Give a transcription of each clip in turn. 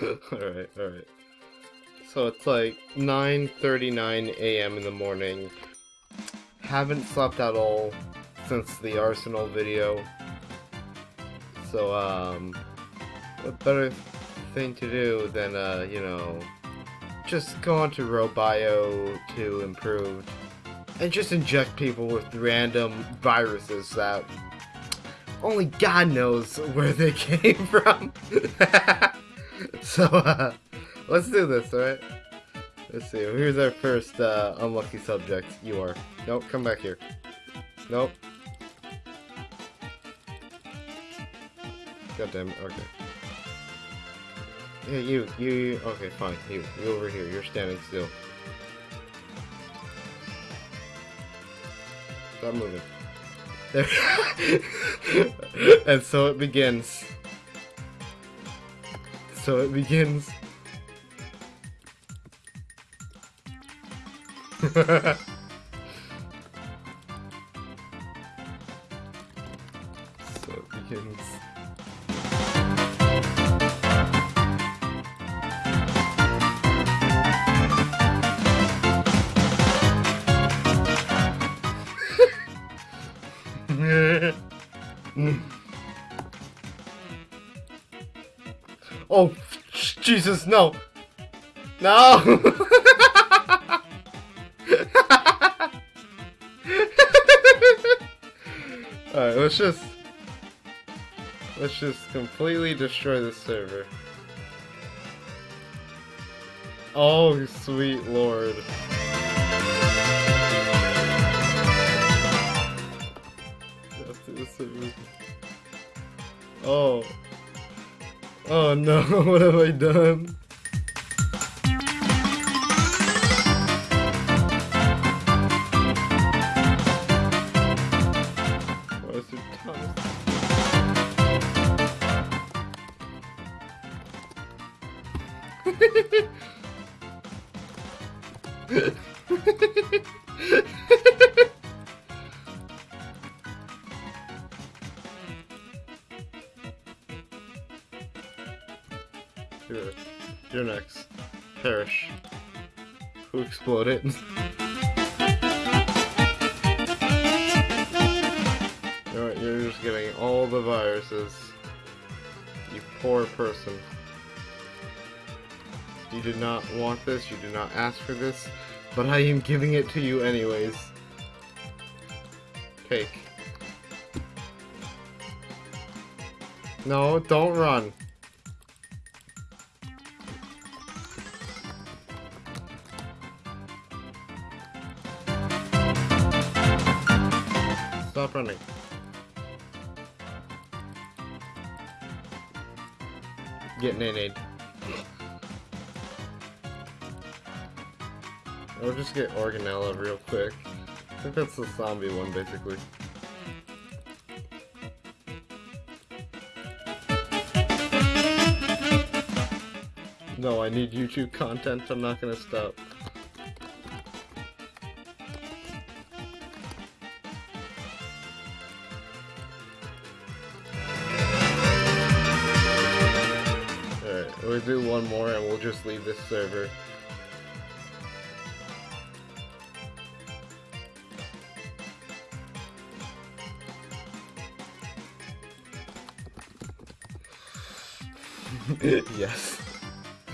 alright, alright. So it's like 9.39 a.m. in the morning. Haven't slept at all since the Arsenal video. So, um, what better thing to do than, uh, you know, just go on to Robio to improve and just inject people with random viruses that only God knows where they came from. so, uh, let's do this, alright? Let's see, here's our first uh, unlucky subject. You are. Nope, come back here. Nope. God damn it, okay. Yeah, you, you, okay, fine, you, you over here, you're standing still. Stop moving. There. and so it begins. So it begins. so it begins. Oh, Jesus, no. No. Alright, let's just... Let's just completely destroy the server. Oh, sweet lord. Oh. Oh no, what have I done? you're next. Perish. Who exploded? Alright, you're just getting all the viruses. You poor person. You did not want this, you did not ask for this, but I am giving it to you anyways. Take. No, don't run. Stop running. Getting Get nade. Or just get Organella real quick. I think that's the zombie one, basically. No, I need YouTube content. I'm not gonna stop. Just leave this server. yes.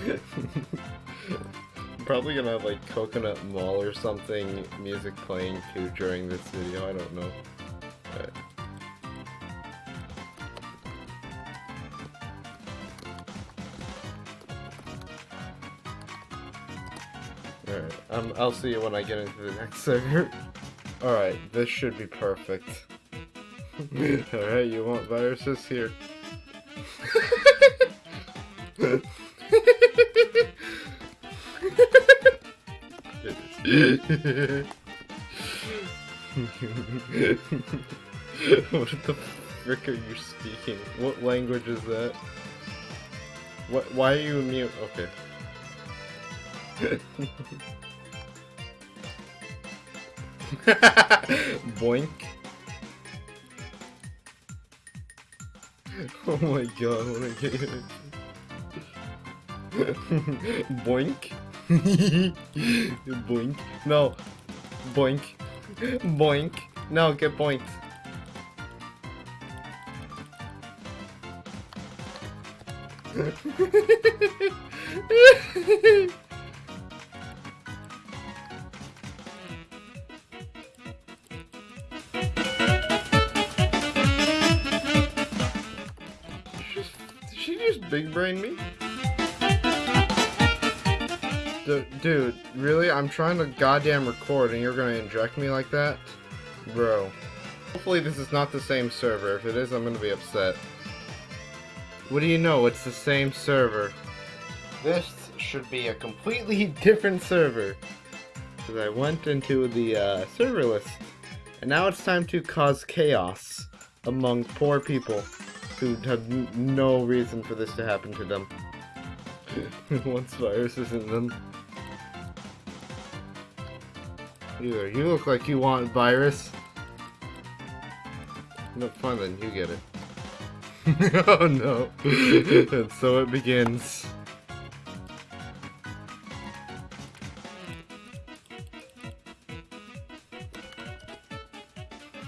I'm probably gonna have like Coconut Mall or something music playing too during this video, I don't know. Alright. I'll see you when I get into the next server. Alright, this should be perfect. Alright, you want viruses? Here. what the frick are you speaking? What language is that? What? Why are you mute? Okay. Boink. Oh my god, what a game. Boink. Boink. No. Boink. Boink. No, get boinked. Big brain me? D dude, really? I'm trying to goddamn record and you're gonna inject me like that? Bro. Hopefully this is not the same server. If it is, I'm gonna be upset. What do you know? It's the same server. This should be a completely different server. Because I went into the uh, server list. And now it's time to cause chaos among poor people who n- no reason for this to happen to them. Once viruses in them. Either you look like you want virus. No fun then, you get it. oh no. and so it begins.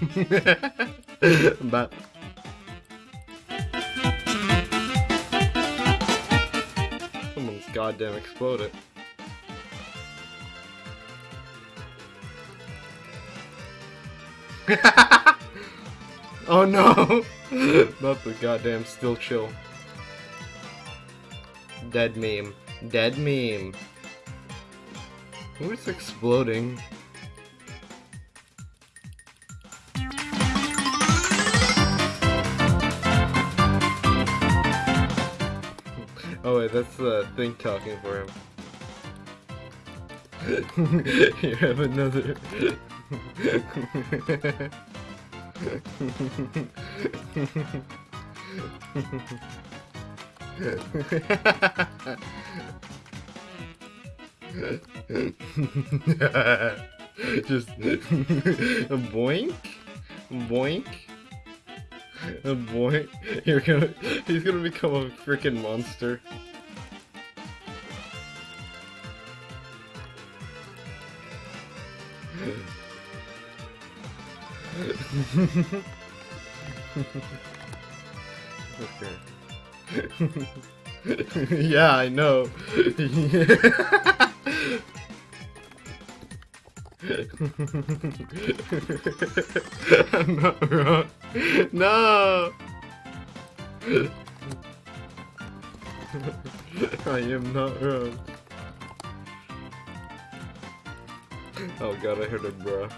but goddamn it. oh no! Not the goddamn still chill. Dead meme. Dead meme. Who's exploding? That's uh, the thing talking for him. you have another. Just boink, boink, boink. You're gonna, he's gonna become a freaking monster. Okay. yeah, I know. I'm not wrong. No! I am not wrong. Oh god, I heard a bruh.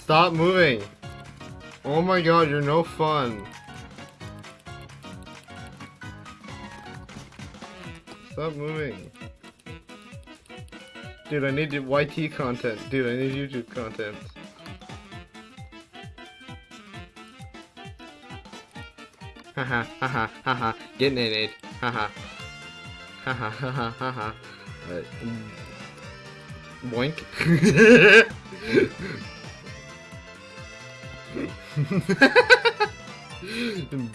Stop moving! Oh my god, you're no fun. Stop moving. Dude, I need YT content. Dude, I need YouTube content. Haha, haha, haha. Getting it, haha. Haha, haha, haha. Boink.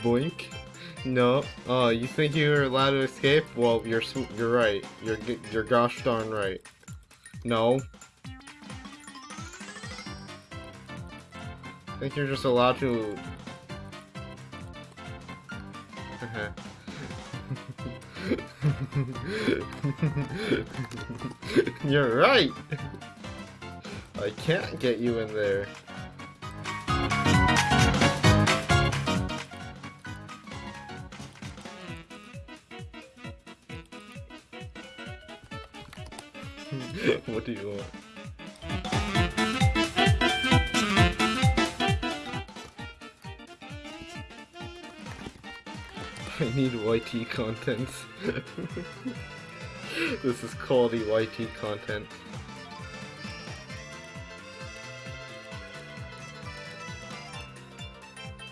Boink. No. Oh, you think you're allowed to escape? Well, you're you're right. You're you're gosh darn right. No. I think you're just allowed to. Uh-huh. you're right. I can't get you in there. what do you want? I need YT content. this is quality YT content.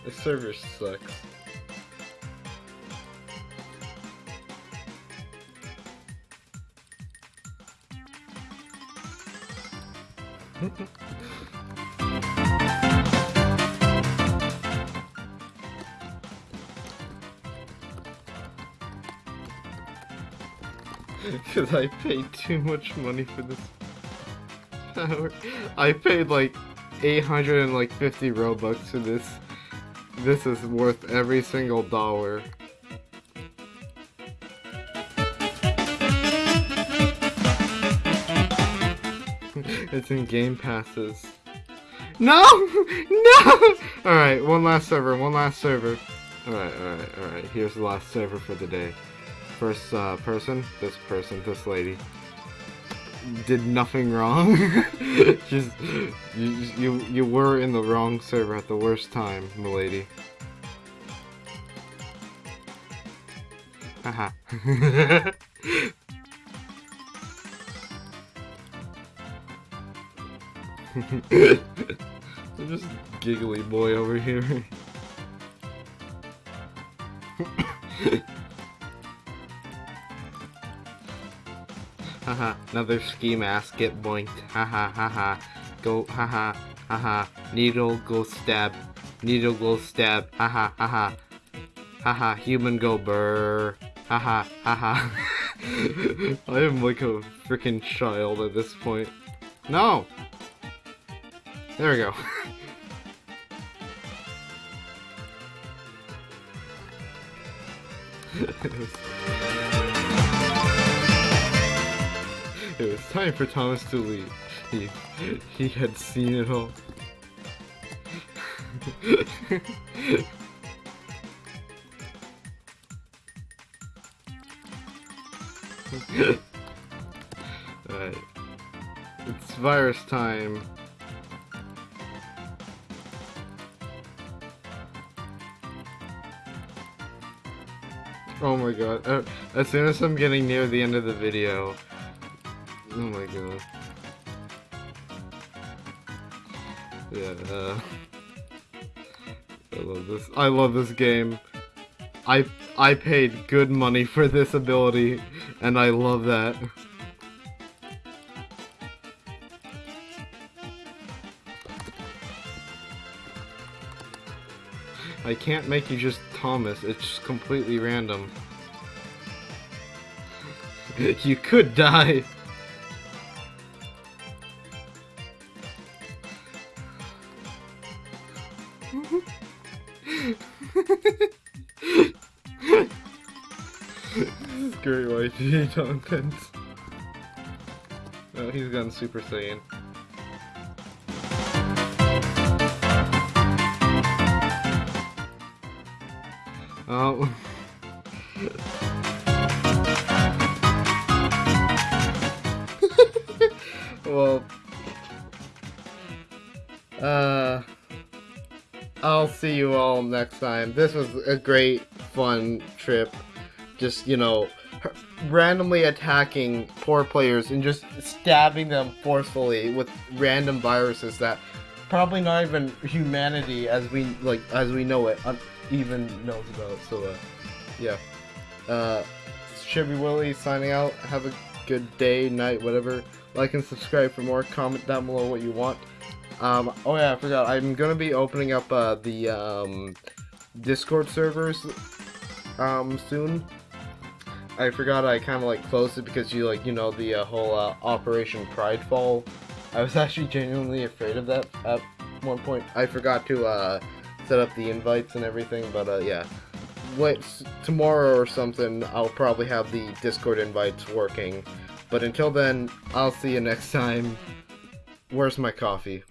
The server sucks. Because I paid too much money for this power. I paid like 850 Robux for this. This is worth every single dollar. it's in Game Passes. No! No! Alright, one last server, one last server. Alright, alright, alright. Here's the last server for the day. First uh, person, this person, this lady. Did nothing wrong. Just, you, you, you were in the wrong server at the worst time, milady. Haha. I'm just giggly boy over here. Haha, another ski mask get boinked. Haha, haha. Go, haha, haha. Needle go stab. Needle go stab. Haha, haha. Haha, human go burr. Haha, haha. I am like a freaking child at this point. No! There we go. it, was... time for Thomas to leave. He, he had seen it all. Alright. It's virus time. Oh my god. Uh, as soon as I'm getting near the end of the video. Oh my god. Yeah, uh, I love this. I love this game. I I paid good money for this ability, and I love that. I can't make you just Thomas, it's just completely random. you could die! Content. Oh, he's gone Super Saiyan. Oh. well. Uh. I'll see you all next time. This was a great, fun trip. Just, you know, randomly attacking poor players and just stabbing them forcefully with random viruses that probably not even humanity as we like as we know it even knows about. So, uh, yeah. Uh, Chevy Willie signing out. Have a good day, night, whatever. Like and subscribe for more. Comment down below what you want. Um, oh yeah, I forgot. I'm gonna be opening up uh, the um, Discord servers um, soon. I forgot I kind of like closed it because you like you know the uh, whole uh, Operation Pridefall. I was actually genuinely afraid of that at one point. I forgot to uh, set up the invites and everything, but uh, yeah. Wait, tomorrow or something, I'll probably have the Discord invites working. But until then, I'll see you next time. Where's my coffee?